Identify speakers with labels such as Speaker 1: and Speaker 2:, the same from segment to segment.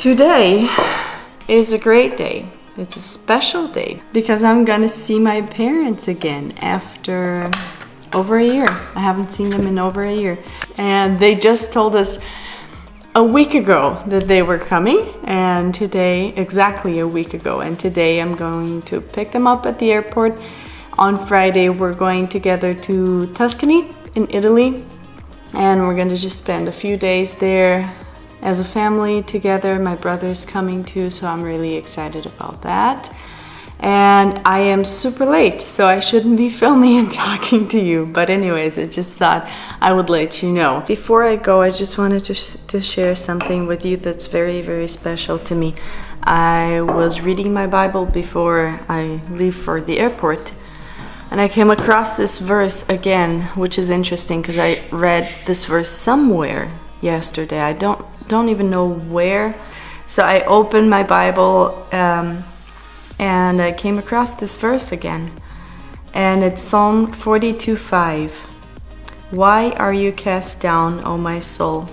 Speaker 1: Today is a great day. It's a special day because I'm gonna see my parents again after over a year. I haven't seen them in over a year. And they just told us a week ago that they were coming and today, exactly a week ago, and today I'm going to pick them up at the airport. On Friday we're going together to Tuscany in Italy and we're gonna just spend a few days there as a family together. My brother's coming too, so I'm really excited about that. And I am super late, so I shouldn't be filming and talking to you. But anyways, I just thought I would let you know. Before I go, I just wanted to, sh to share something with you that's very, very special to me. I was reading my Bible before I leave for the airport and I came across this verse again, which is interesting because I read this verse somewhere yesterday. I don't don't even know where. So I opened my Bible um, and I came across this verse again. And it's Psalm 42:5. Why are you cast down, O my soul?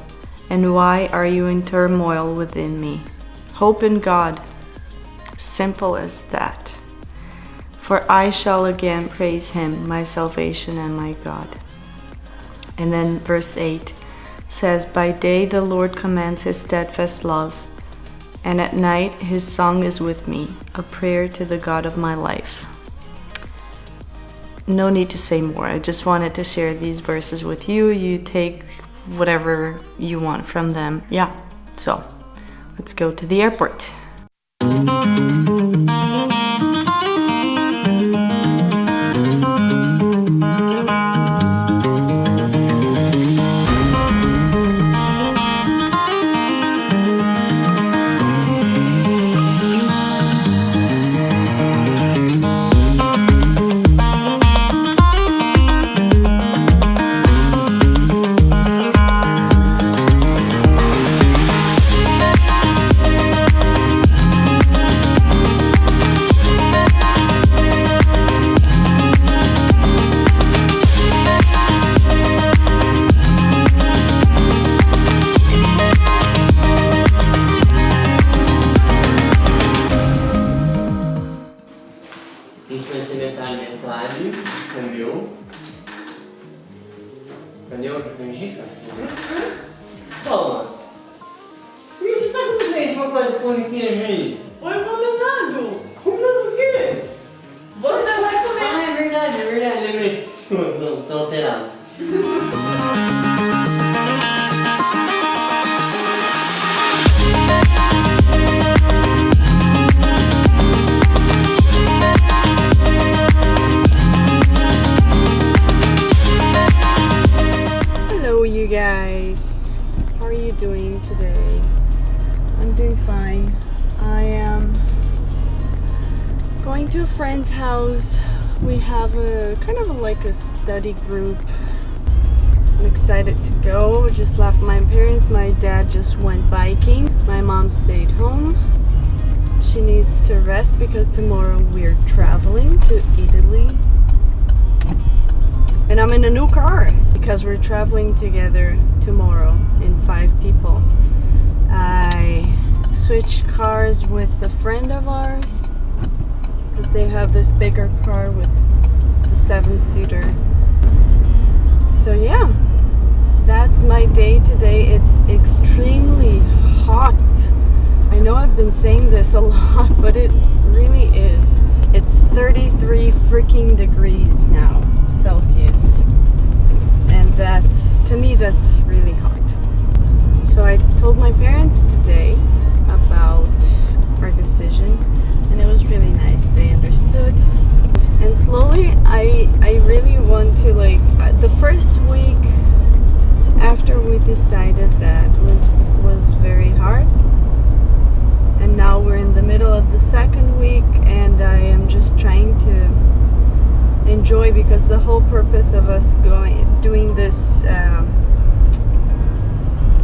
Speaker 1: And why are you in turmoil within me? Hope in God. Simple as that. For I shall again praise him, my salvation and my God. And then verse 8 says, By day the Lord commands his steadfast love, and at night his song is with me, a prayer to the God of my life. No need to say more. I just wanted to share these verses with you. You take whatever you want from them. Yeah, so let's go to the airport. Toma. E você
Speaker 2: tá comendo
Speaker 3: aí
Speaker 2: uma coisa
Speaker 3: de
Speaker 2: corniquinha, gente? Foi combinado. Combinado o
Speaker 3: quê?
Speaker 2: Você vai comer. Ah,
Speaker 3: é verdade, é verdade, lembrei. Desculpa, não, tô alterado.
Speaker 1: have a kind of like a study group. I'm excited to go. Just left my parents. My dad just went biking. My mom stayed home. She needs to rest because tomorrow we're traveling to Italy. And I'm in a new car because we're traveling together tomorrow in five people. I switched cars with a friend of ours because they have this bigger car with it's a seven seater so yeah. That's my day today. It's extremely hot. I know I've been saying this a lot but it really is. It's 33 freaking degrees now first week after we decided that was was very hard. And now we're in the middle of the second week and I am just trying to enjoy because the whole purpose of us going doing this um,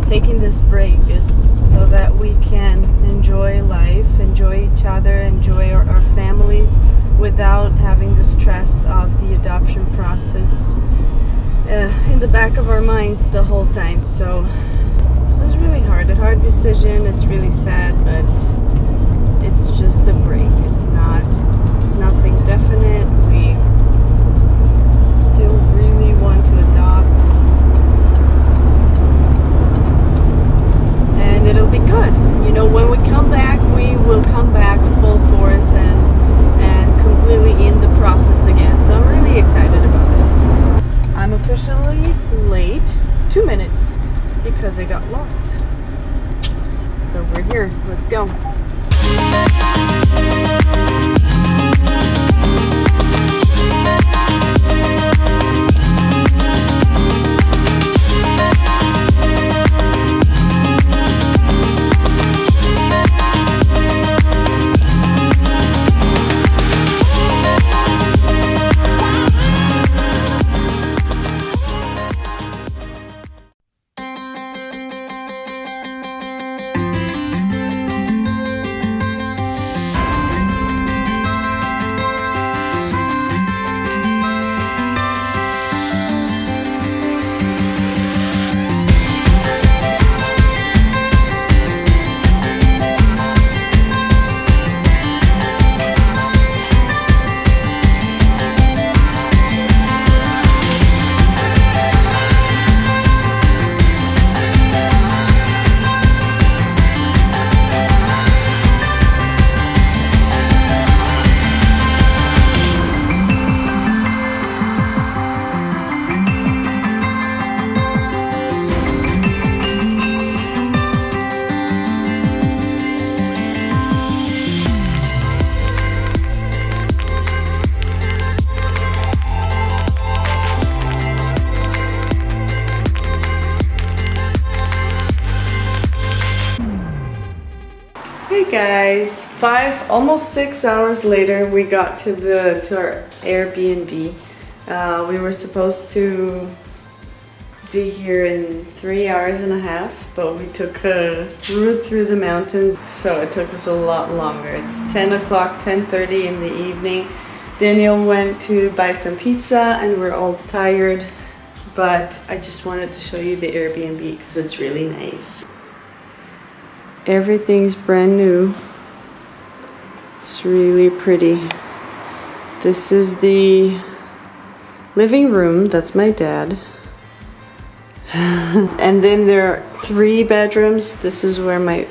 Speaker 1: taking this break is so that we can enjoy life, enjoy each other, enjoy our, our families without having the stress of the adoption process uh, in the back of our minds the whole time. So it was really hard. A hard decision. It's really sad, but it's just a break. It's not. It's nothing definite. Guys, five, almost six hours later, we got to the to our Airbnb. Uh, we were supposed to be here in three hours and a half, but we took a route through the mountains, so it took us a lot longer. It's 10 o'clock, 10.30 in the evening. Daniel went to buy some pizza and we're all tired, but I just wanted to show you the Airbnb because it's really nice. Everything's brand new. It's really pretty. This is the living room. That's my dad. and then there are three bedrooms. This is where my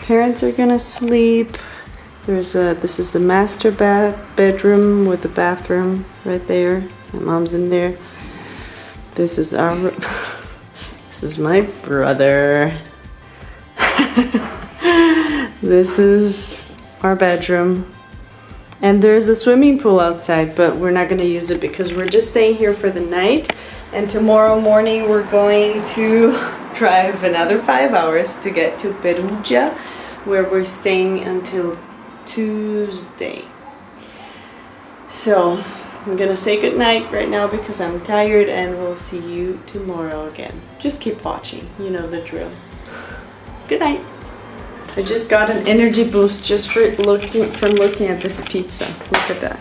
Speaker 1: parents are gonna sleep. There's a this is the master bath bedroom with the bathroom right there. My mom's in there. This is our this is my brother. this is our bedroom. And there's a swimming pool outside, but we're not going to use it because we're just staying here for the night. And tomorrow morning we're going to drive another five hours to get to Perugia, where we're staying until Tuesday. So I'm gonna say goodnight right now because I'm tired and we'll see you tomorrow again. Just keep watching, you know the drill. Good night. I just got an energy boost just for looking from looking at this pizza. Look at that.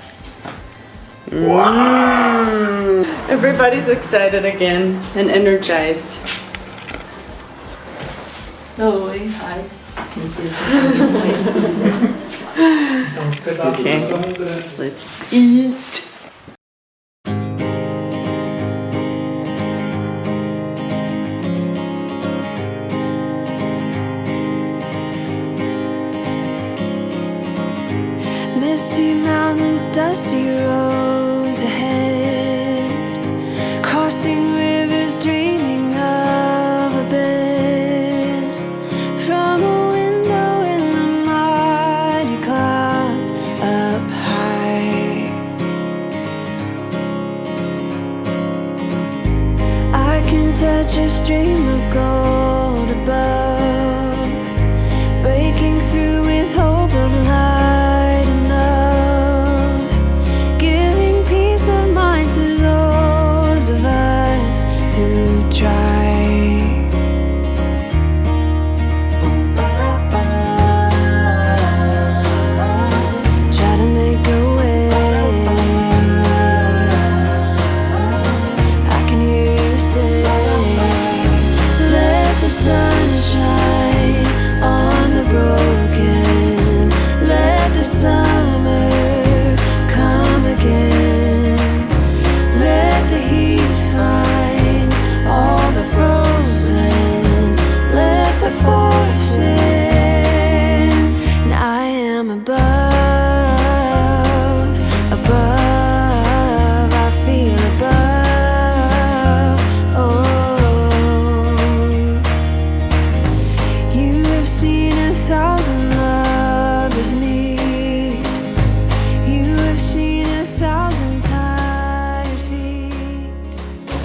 Speaker 1: Wow. Everybody's excited again and energized.
Speaker 4: Oh, hi.
Speaker 1: Okay, let's eat.
Speaker 5: Dusty roads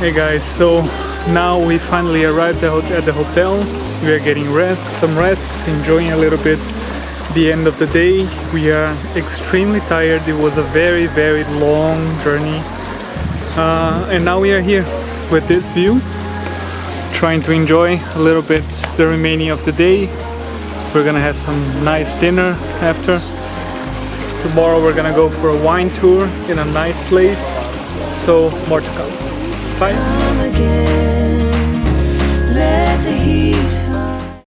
Speaker 4: Hey guys, so now we finally arrived at the hotel. We are getting rest, some rest, enjoying a little bit the end of the day. We are extremely tired. It was a very, very long journey. Uh, and now we are here with this view, trying to enjoy a little bit the remaining of the day. We're gonna have some nice dinner after. Tomorrow we're gonna go for a wine tour in a nice place. So more to come. Bye.